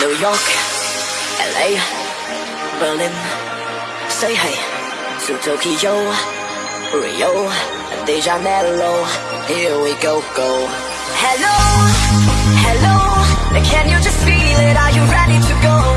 New York, LA, Berlin, say hey to Tokyo, Rio, De Janeiro. Here we go, go. Hello, hello, can you just feel it? Are you ready to go?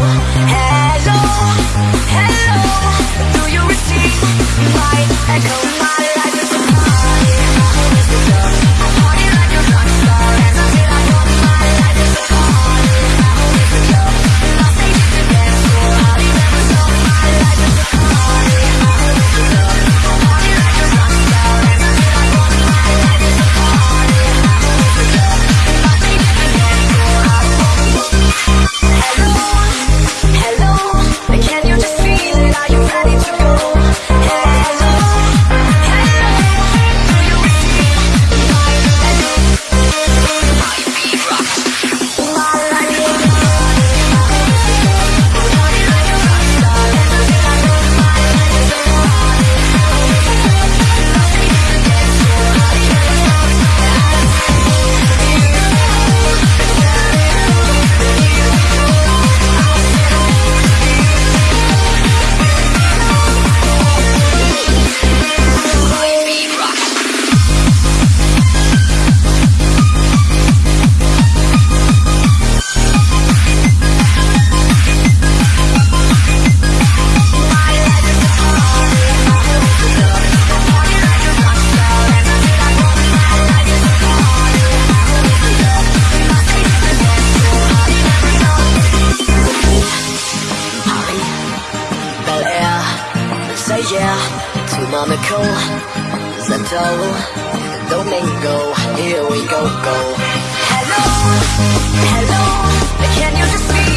yeah To Monaco, Santo Domingo. Here we go, go. Hello, hello Can you just see